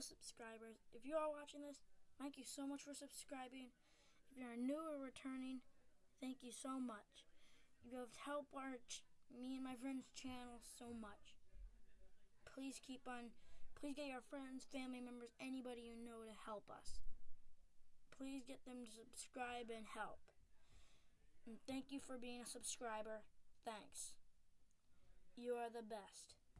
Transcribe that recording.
subscribers. If you are watching this, thank you so much for subscribing. If you're new or returning, thank you so much. You have helped our me and my friends' channel so much. Please keep on. Please get your friends, family members, anybody you know to help us. Please get them to subscribe and help. And thank you for being a subscriber. Thanks. You are the best.